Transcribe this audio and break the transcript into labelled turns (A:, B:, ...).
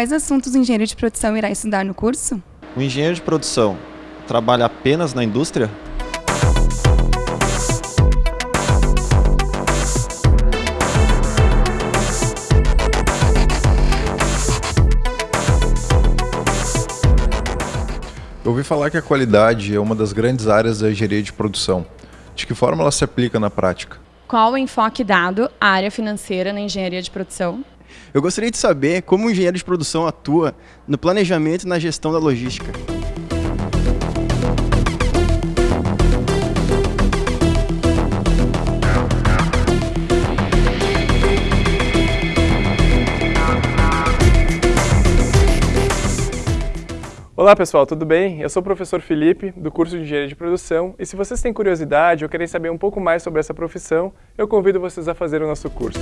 A: Quais assuntos o engenheiro de produção irá estudar no curso?
B: O engenheiro de produção trabalha apenas na indústria?
C: Eu ouvi falar que a qualidade é uma das grandes áreas da engenharia de produção. De que forma ela se aplica na prática?
D: Qual o enfoque dado à área financeira na engenharia de produção?
E: Eu gostaria de saber como o engenheiro de produção atua no planejamento e na gestão da logística.
F: Olá pessoal, tudo bem? Eu sou o professor Felipe, do curso de Engenharia de Produção, e se vocês têm curiosidade ou querem saber um pouco mais sobre essa profissão, eu convido vocês a fazer o nosso curso.